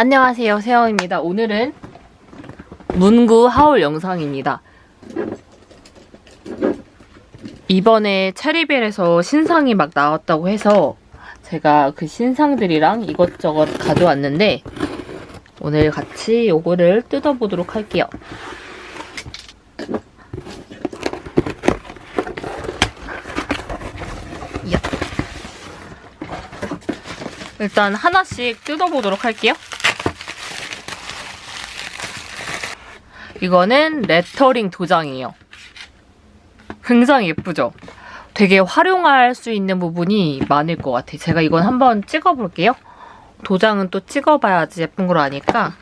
안녕하세요 세영입니다. 오늘은 문구 하울 영상입니다. 이번에 체리벨에서 신상이 막 나왔다고 해서 제가 그 신상들이랑 이것저것 가져왔는데 오늘 같이 요거를 뜯어보도록 할게요. 일단 하나씩 뜯어보도록 할게요 이거는 레터링 도장이에요. 굉장히 예쁘죠? 되게 활용할 수 있는 부분이 많을 것 같아요. 제가 이건 한번 찍어볼게요. 도장은 또 찍어봐야지 예쁜 걸 아니까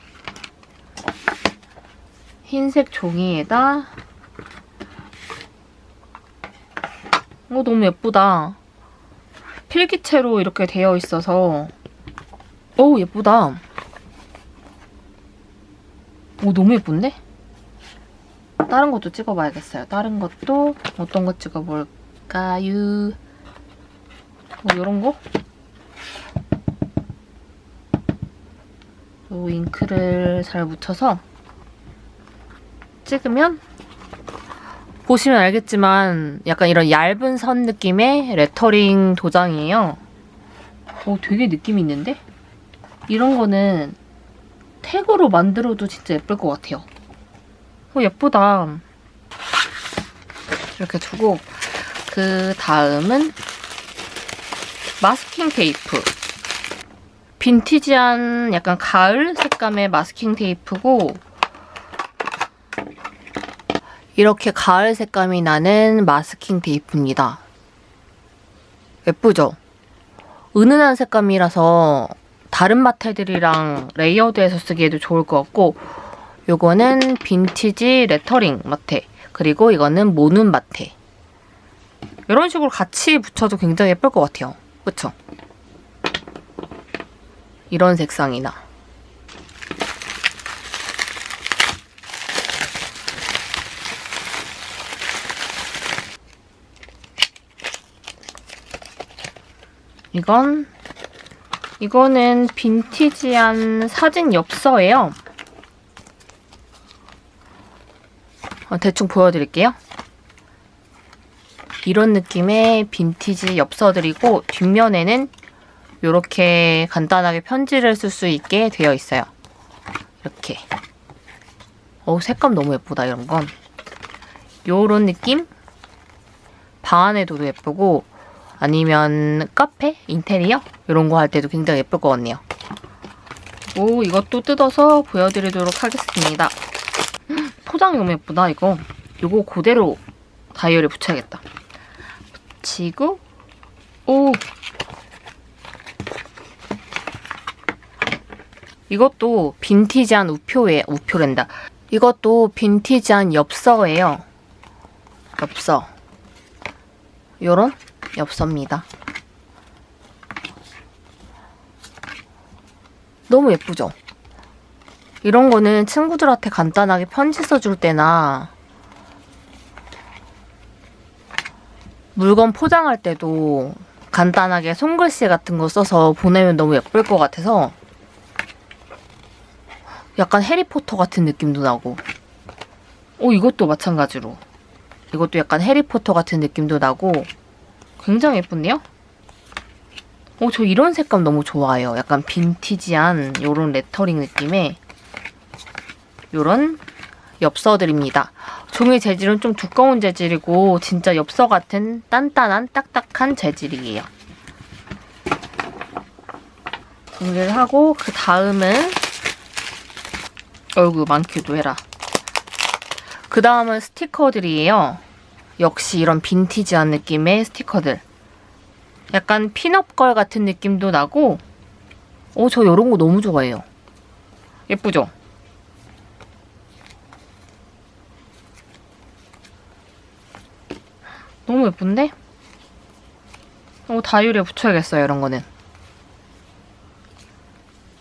흰색 종이에다 어 너무 예쁘다. 필기체로 이렇게 되어 있어서 오 예쁘다. 오 너무 예쁜데? 다른 것도 찍어봐야겠어요. 다른 것도 어떤 거 찍어볼까요? 뭐 이런 거? 요 잉크를 잘 묻혀서 찍으면 보시면 알겠지만 약간 이런 얇은 선 느낌의 레터링 도장이에요. 오 되게 느낌 있는데? 이런 거는 택으로 만들어도 진짜 예쁠 것 같아요. 오 예쁘다. 이렇게 두고 그 다음은 마스킹 테이프. 빈티지한 약간 가을 색감의 마스킹 테이프고 이렇게 가을 색감이 나는 마스킹 테이프입니다. 예쁘죠? 은은한 색감이라서 다른 마테들이랑 layered해서 쓰기에도 좋을 것 같고 요거는 빈티지 레터링 마테 그리고 이거는 모눈 마테 이런 식으로 같이 붙여도 굉장히 예쁠 것 같아요. 그쵸? 이런 색상이나 이건 이거는 빈티지한 사진 엽서예요. 어, 대충 보여드릴게요. 이런 느낌의 빈티지 엽서들이고 뒷면에는 이렇게 간단하게 편지를 쓸 수 있게 되어 있어요. 이렇게. 어 색감 너무 예쁘다 이런 건. 요런 느낌? 방 안에 둬도 예쁘고 아니면 카페? 인테리어? 이런 거 할 때도 굉장히 예쁠 것 같네요. 오 이것도 뜯어서 보여드리도록 하겠습니다. 포장이 너무 예쁘다 이거. 이거 그대로 다이어리에 붙여야겠다. 붙이고 오 이것도 빈티지한 우표에 우표랜다. 이것도 빈티지한 엽서예요. 엽서. 요런 엽서입니다. 너무 예쁘죠? 이런 거는 친구들한테 간단하게 편지 써줄 때나 물건 포장할 때도 간단하게 손글씨 같은 거 써서 보내면 너무 예쁠 것 같아서 약간 해리포터 같은 느낌도 나고 오 이것도 마찬가지로 이것도 약간 해리포터 같은 느낌도 나고 굉장히 예쁜데요? 오 저 이런 색감 너무 좋아해요. 약간 빈티지한 이런 레터링 느낌의 이런 엽서들입니다. 종이 재질은 좀 두꺼운 재질이고 진짜 엽서 같은 단단한 딱딱한 재질이에요. 정리를 하고 그 다음은 어이구 많기도 해라. 그 다음은 스티커들이에요. 역시 이런 빈티지한 느낌의 스티커들. 약간 핀업걸 같은 느낌도 나고 오, 저 이런 거 너무 좋아해요. 예쁘죠? 너무 예쁜데? 어, 다이어리에 붙여야겠어요, 이런 거는.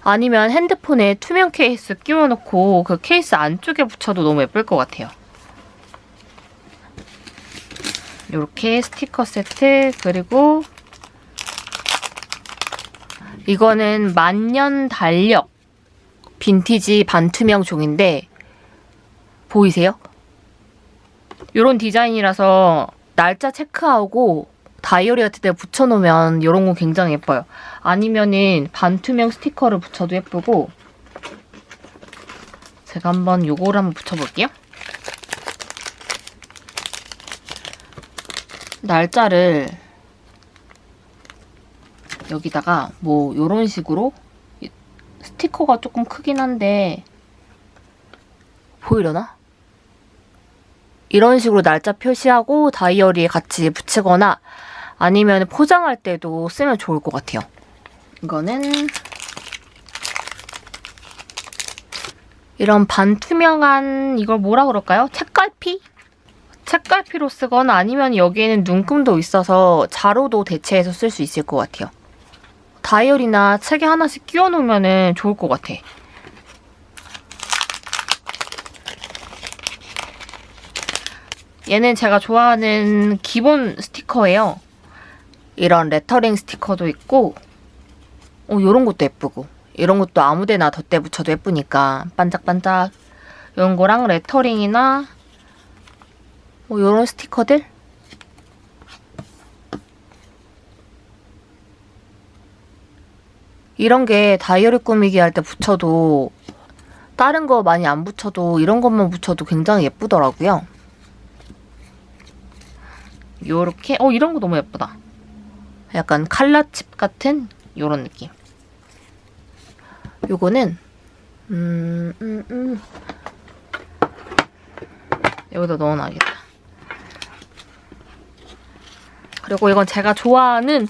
아니면 핸드폰에 투명 케이스 끼워놓고 그 케이스 안쪽에 붙여도 너무 예쁠 것 같아요. 이렇게 스티커 세트 그리고 이거는 만년 달력 빈티지 반투명 종인데 보이세요? 이런 디자인이라서 날짜 체크하고 다이어리 같은 데 붙여놓으면 이런 거 굉장히 예뻐요. 아니면은 반투명 스티커를 붙여도 예쁘고 제가 한번 요거를 한번 붙여볼게요. 날짜를 여기다가 뭐 요런 식으로 스티커가 조금 크긴 한데 보이려나? 이런 식으로 날짜 표시하고 다이어리에 같이 붙이거나 아니면 포장할 때도 쓰면 좋을 것 같아요. 이거는 이런 반투명한 이걸 뭐라 그럴까요? 책갈피? 책갈피로 쓰거나 아니면 여기에는 눈금도 있어서 자로도 대체해서 쓸 수 있을 것 같아요. 다이어리나 책에 하나씩 끼워 놓으면 좋을 것 같아. 얘는 제가 좋아하는 기본 스티커예요. 이런 레터링 스티커도 있고 어, 이런 것도 예쁘고 이런 것도 아무데나 덧대 붙여도 예쁘니까 반짝반짝 이런 거랑 레터링이나 뭐 이런 스티커들 이런 게 다이어리 꾸미기 할 때 붙여도 다른 거 많이 안 붙여도 이런 것만 붙여도 굉장히 예쁘더라고요. 요렇게 어 이런 거 너무 예쁘다. 약간 칼라칩 같은 요런 느낌. 요거는 음, 음, 음. 여기다 넣어놔야겠다. 그리고 이건 제가 좋아하는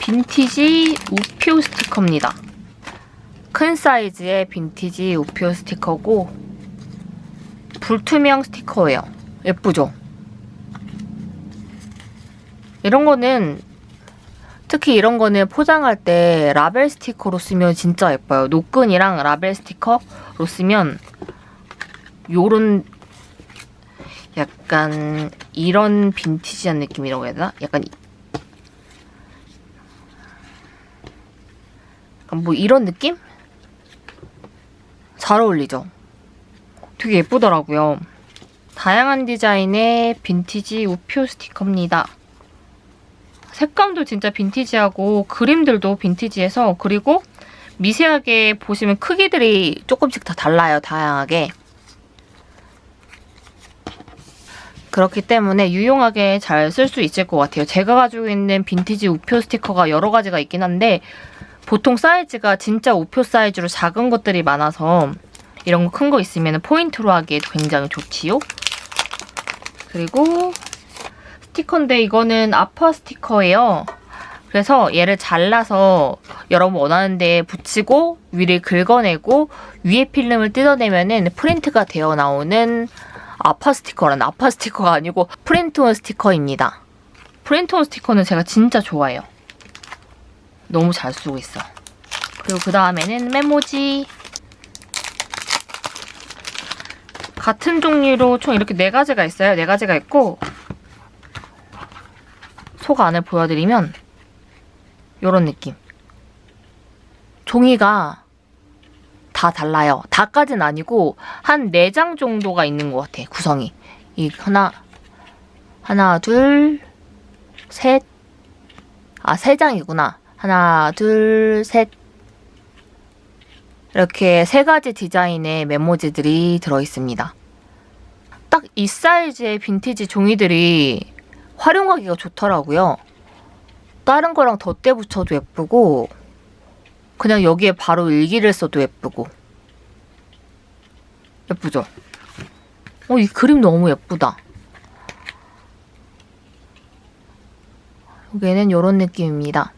빈티지 우표 스티커입니다. 큰 사이즈의 빈티지 우표 스티커고 불투명 스티커예요. 예쁘죠? 이런 거는 특히 이런 거는 포장할 때 라벨 스티커로 쓰면 진짜 예뻐요. 노끈이랑 라벨 스티커로 쓰면 요런 약간 이런 빈티지한 느낌이라고 해야 되나? 약간 뭐 이런 느낌? 잘 어울리죠? 되게 예쁘더라고요. 다양한 디자인의 빈티지 우표 스티커입니다. 색감도 진짜 빈티지하고 그림들도 빈티지해서 그리고 미세하게 보시면 크기들이 조금씩 다 달라요. 다양하게. 그렇기 때문에 유용하게 잘 쓸 수 있을 것 같아요. 제가 가지고 있는 빈티지 우표 스티커가 여러 가지가 있긴 한데 보통 사이즈가 진짜 우표 사이즈로 작은 것들이 많아서 이런 거 큰 거 있으면 포인트로 하기에도 굉장히 좋지요. 그리고 스티커인데 이거는 아파 스티커예요. 그래서 얘를 잘라서 여러분 원하는 데에 붙이고 위를 긁어내고 위에 필름을 뜯어내면 은 프린트가 되어 나오는 아파 스티커란 아파 스티커가 아니고 프린트온 스티커입니다. 프린트온 스티커는 제가 진짜 좋아해요. 너무 잘 쓰고 있어. 그리고 그 다음에는 메모지. 같은 종류로 총 이렇게 네 가지가 있어요. 네 가지가 있고 속 안을 보여드리면 이런 느낌. 종이가 다 달라요. 다까진 아니고 한 4장 정도가 있는 것 같아, 구성이. 이 하나, 하나, 둘, 셋, 아, 3장이구나. 하나, 둘, 셋. 이렇게 세 가지 디자인의 메모지들이 들어있습니다. 딱 이 사이즈의 빈티지 종이들이 활용하기가 좋더라고요. 다른 거랑 덧대 붙여도 예쁘고 그냥 여기에 바로 일기를 써도 예쁘고 예쁘죠? 어, 이 그림 너무 예쁘다. 여기는 이런 느낌입니다.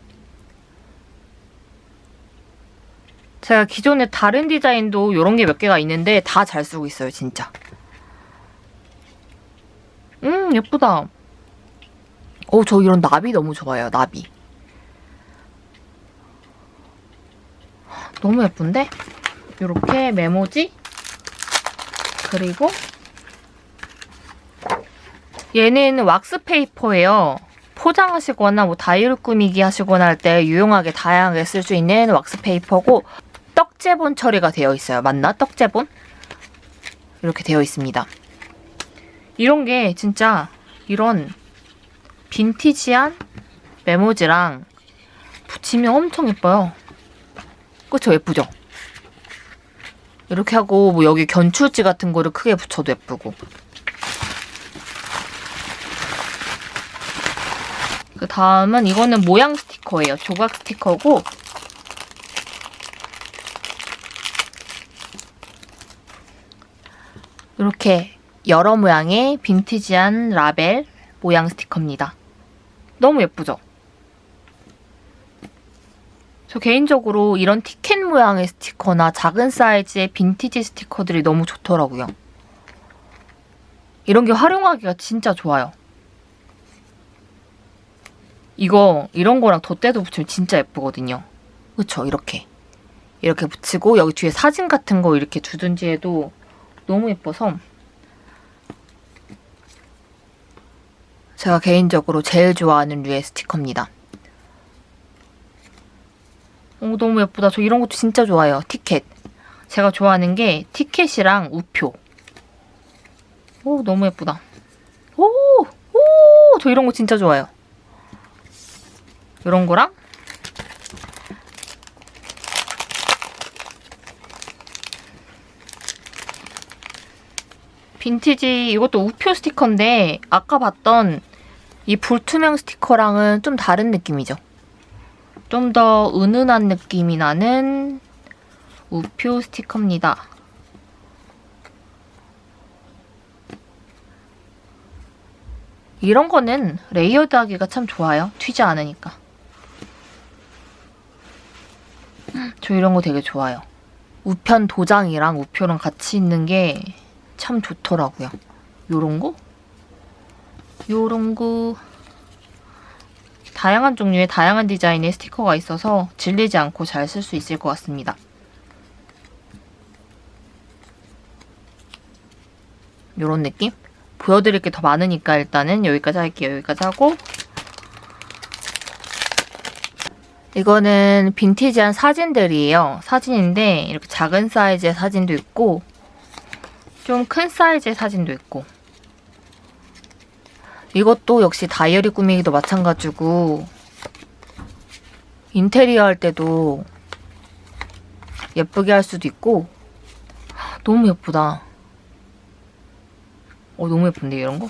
제가 기존에 다른 디자인도 이런 게 몇 개가 있는데 다 잘 쓰고 있어요, 진짜. 음, 예쁘다. 어, 저 이런 나비 너무 좋아요, 나비. 너무 예쁜데? 이렇게 메모지 그리고 얘는 왁스 페이퍼예요. 포장하시거나 뭐 다이어리 꾸미기 하시거나 할 때 유용하게 다양하게 쓸 수 있는 왁스 페이퍼고 떡제본 처리가 되어 있어요. 맞나? 떡제본? 이렇게 되어 있습니다. 이런 게 진짜 이런 빈티지한 메모지랑 붙이면 엄청 예뻐요. 그쵸? 예쁘죠? 이렇게 하고 뭐 여기 견출지 같은 거를 크게 붙여도 예쁘고 그 다음은 이거는 모양 스티커예요. 조각 스티커고 이렇게 여러 모양의 빈티지한 라벨 모양 스티커입니다. 너무 예쁘죠? 저 개인적으로 이런 티켓 모양의 스티커나 작은 사이즈의 빈티지 스티커들이 너무 좋더라고요. 이런 게 활용하기가 진짜 좋아요. 이거 이런 거랑 덧대도 붙이면 진짜 예쁘거든요. 그쵸? 이렇게. 이렇게 붙이고 여기 뒤에 사진 같은 거 이렇게 두든지 해도 너무 예뻐서 제가 개인적으로 제일 좋아하는 류의 스티커입니다. 오, 너무 예쁘다. 저 이런 것도 진짜 좋아해요. 티켓. 제가 좋아하는 게 티켓이랑 우표. 오, 너무 예쁘다. 오! 오! 저 이런 거 진짜 좋아요. 이런 거랑 빈티지 이것도 우표 스티커인데 아까 봤던 이 불투명 스티커랑은 좀 다른 느낌이죠. 좀 더 은은한 느낌이 나는 우표 스티커입니다. 이런 거는 layered 하기가 참 좋아요. 튀지 않으니까. 저 이런 거 되게 좋아요. 우편 도장이랑 우표랑 같이 있는 게 참 좋더라고요. 요런 거? 요런 거 다양한 종류의 다양한 디자인의 스티커가 있어서 질리지 않고 잘 쓸 수 있을 것 같습니다. 요런 느낌? 보여드릴 게 더 많으니까 일단은 여기까지 할게요. 여기까지 하고 이거는 빈티지한 사진들이에요. 사진인데 이렇게 작은 사이즈의 사진도 있고 좀 큰 사이즈의 사진도 있고 이것도 역시 다이어리 꾸미기도 마찬가지고 인테리어 할 때도 예쁘게 할 수도 있고 너무 예쁘다. 어 너무 예쁜데 이런 거?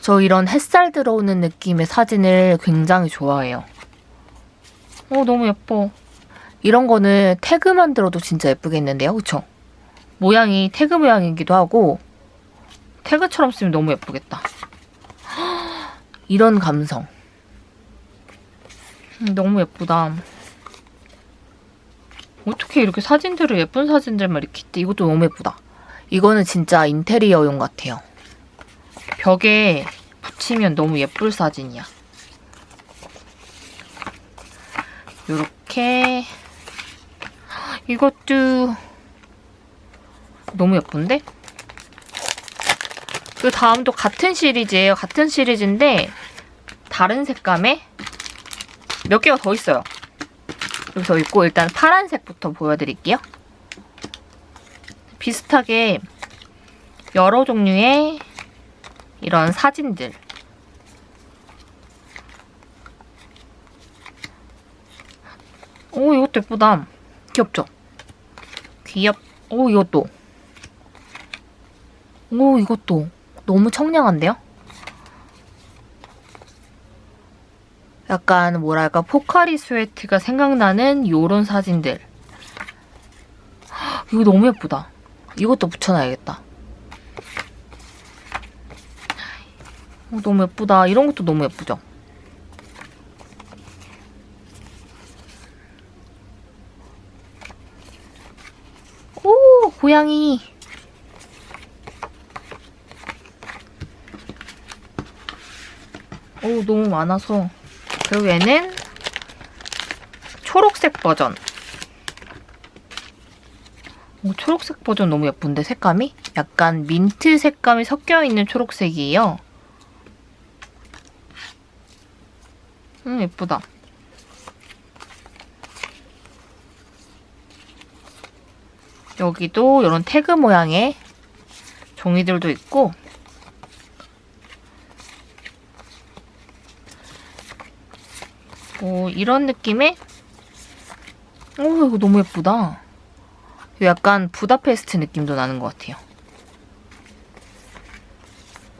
저 이런 햇살 들어오는 느낌의 사진을 굉장히 좋아해요. 어 너무 예뻐. 이런 거는 태그 만 들어도 진짜 예쁘겠는데요, 그쵸? 모양이 태그 모양이기도 하고 태그처럼 쓰면 너무 예쁘겠다. 이런 감성. 음, 너무 예쁘다. 어떻게 이렇게 사진들을 예쁜 사진들만 이렇게 있대. 이것도 너무 예쁘다. 이거는 진짜 인테리어용 같아요. 벽에 붙이면 너무 예쁠 사진이야. 이렇게 이것도 너무 예쁜데? 그 다음도 같은 시리즈예요. 같은 시리즈인데 다른 색감에 몇 개가 더 있어요. 여기 더 있고 일단 파란색부터 보여드릴게요. 비슷하게 여러 종류의 이런 사진들 오 이것도 예쁘다. 귀엽죠? 귀엽. 오 이것도. 오 이것도 너무 청량한데요? 약간 뭐랄까 포카리 스웨트가 생각나는 요런 사진들. 이거 너무 예쁘다. 이것도 붙여놔야겠다. 어, 너무 예쁘다. 이런 것도 너무 예쁘죠? 오, 고양이. 오, 너무 많아서. 그리고 얘는 초록색 버전. 오, 초록색 버전 너무 예쁜데, 색감이? 약간 민트 색감이 섞여있는 초록색이에요. 음, 예쁘다. 여기도 이런 태그 모양의 종이들도 있고 오, 이런 느낌의 오 이거 너무 예쁘다. 약간 부다페스트 느낌도 나는 것 같아요.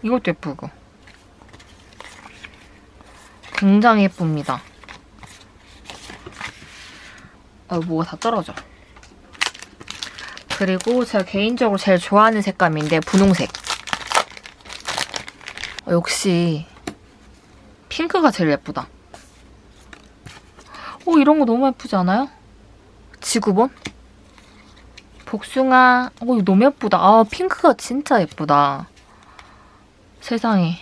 이것도 예쁘고. 굉장히 예쁩니다. 아, 뭐가 다 떨어져. 그리고 제가 개인적으로 제일 좋아하는 색감인데 분홍색. 어, 역시 핑크가 제일 예쁘다. 오 이런 거 너무 예쁘지 않아요? 지구본? 복숭아. 오 이거 너무 예쁘다. 아 핑크가 진짜 예쁘다. 세상에.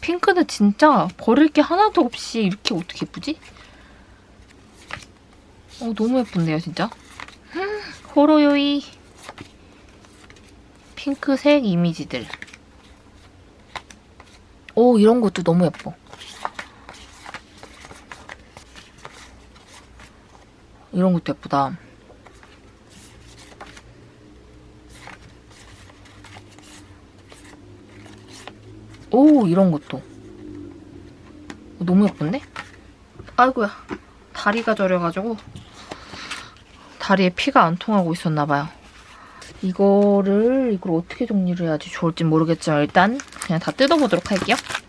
핑크는 진짜 버릴 게 하나도 없이 이렇게 어떻게 예쁘지? 어, 너무 예쁜데요, 진짜? 음, 호로요이. 핑크색 이미지들. 오, 이런 것도 너무 예뻐. 이런 것도 예쁘다. 오, 이런 것도. 너무 예쁜데? 아이고야. 다리가 저려가지고 다리에 피가 안 통하고 있었나봐요. 이거를 이걸 어떻게 정리를 해야지 좋을지 모르겠지만 일단 그냥 다 뜯어보도록 할게요.